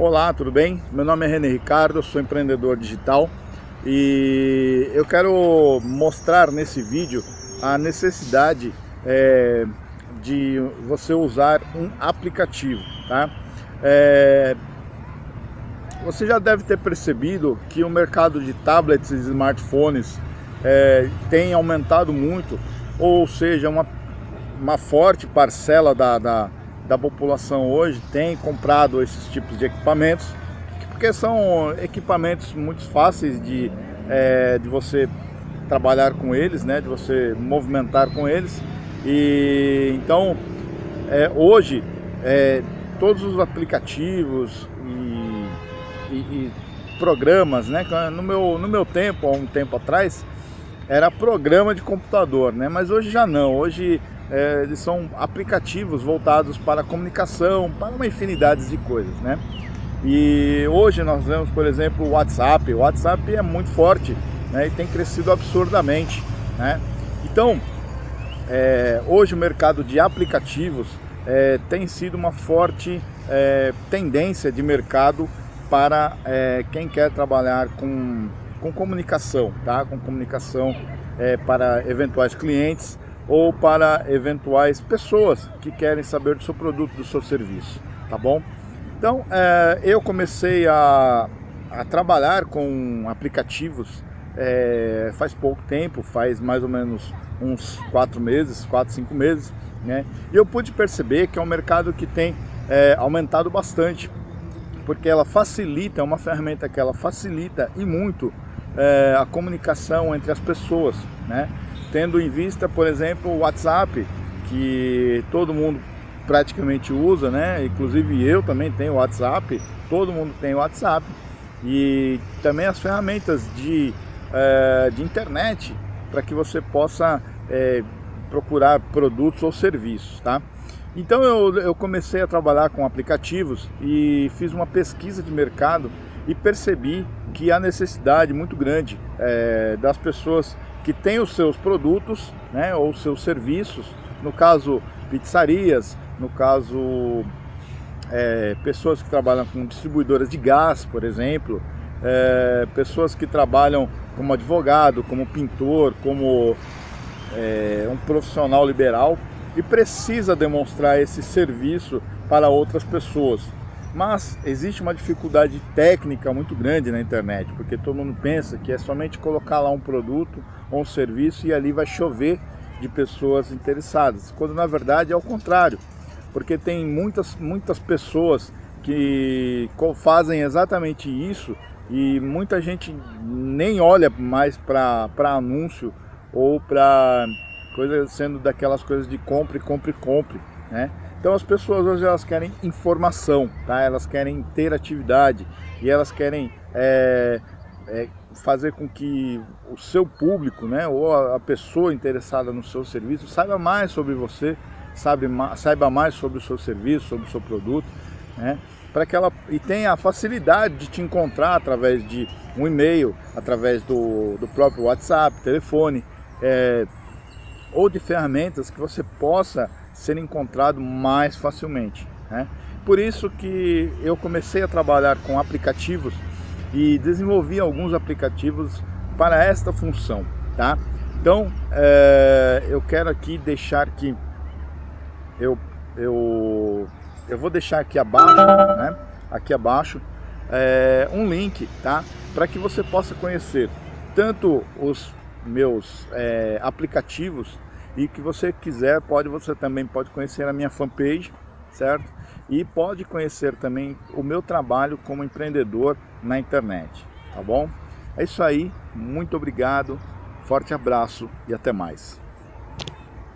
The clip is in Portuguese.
Olá, tudo bem? Meu nome é René Ricardo, sou empreendedor digital e eu quero mostrar nesse vídeo a necessidade é, de você usar um aplicativo, tá? É, você já deve ter percebido que o mercado de tablets e smartphones é, tem aumentado muito, ou seja, uma, uma forte parcela da, da da população hoje tem comprado esses tipos de equipamentos, porque são equipamentos muito fáceis de, é, de você trabalhar com eles, né, de você movimentar com eles. E então é, hoje é, todos os aplicativos e, e, e, programas, né, no meu, no meu tempo, há um tempo atrás, era programa de computador, né, mas hoje já não. Hoje é, eles são aplicativos voltados para comunicação, para uma infinidade de coisas, né? E hoje nós vemos, por exemplo, o WhatsApp. O WhatsApp é muito forte né, e tem crescido absurdamente, né? Então, é, hoje o mercado de aplicativos é, tem sido uma forte é, tendência de mercado para é, quem quer trabalhar com, com comunicação, tá? Com comunicação é, para eventuais clientes ou para eventuais pessoas que querem saber do seu produto, do seu serviço, tá bom? Então, é, eu comecei a, a, trabalhar com aplicativos é, faz pouco tempo, faz mais ou menos uns quatro meses, quatro, cinco meses, né? E eu pude perceber que é um mercado que tem é, aumentado bastante, porque ela facilita, é uma ferramenta que ela facilita e muito a comunicação entre as pessoas, né? Tendo em vista, por exemplo, o WhatsApp, que todo mundo praticamente usa, né? Inclusive eu também tenho WhatsApp, todo mundo tem WhatsApp. E também as ferramentas de, é, de internet para que você possa é, procurar produtos ou serviços, tá? Então eu, eu comecei a trabalhar com aplicativos e fiz uma pesquisa de mercado e percebi que há necessidade muito grande é, das pessoas que têm os seus produtos né, ou seus serviços, no caso pizzarias, no caso é, pessoas que trabalham com distribuidoras de gás, por exemplo, é, pessoas que trabalham como advogado, como pintor, como é, um profissional liberal e precisa demonstrar esse serviço para outras pessoas. Mas existe uma dificuldade técnica muito grande na internet, porque todo mundo pensa que é somente colocar lá um produto ou um serviço e ali vai chover de pessoas interessadas, quando na verdade é o contrário, porque tem muitas, muitas pessoas que fazem exatamente isso e muita gente nem olha mais para anúncio ou para coisa sendo daquelas coisas de compre, compre, compre, né? Então as pessoas hoje elas querem informação, tá? elas querem interatividade e elas querem é, é, fazer com que o seu público, né, ou a, pessoa interessada no seu serviço saiba mais sobre você, sabe, saiba mais sobre o seu serviço, sobre o seu produto, né, para que ela e tenha a facilidade de te encontrar através de um e-mail, através do, do próprio WhatsApp, telefone, é, ou de ferramentas que você possa ser encontrado mais facilmente. Né? Por isso que eu comecei a trabalhar com aplicativos e desenvolvi alguns aplicativos para esta função. Tá? Então, é, eu quero aqui deixar que eu, eu, eu vou deixar aqui abaixo, né? aqui abaixo, é, um link, tá? Para que você possa conhecer tanto os meus é, aplicativos e que você quiser, pode você também pode conhecer a minha fanpage, certo? E pode conhecer também o meu trabalho como empreendedor na internet, tá bom? É isso aí, muito obrigado, forte abraço e até mais.